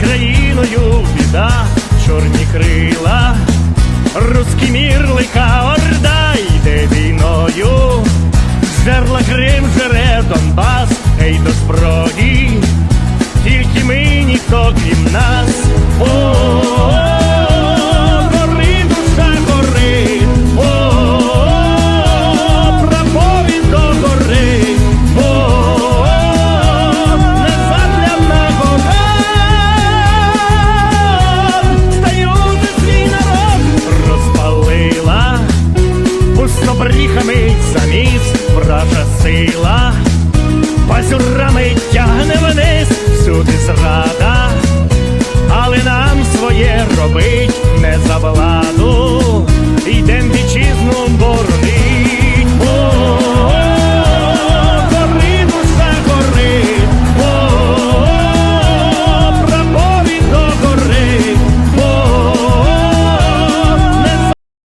країною біда, чорні крила, русський мір лика орда йде війною, зерла Крим жере Донбас, ей до зброї, тільки ми ніхто крім нас. Пустобріхами заміс вража сила, пазюрами тягне вниз, всюди зрада, але нам своє робить.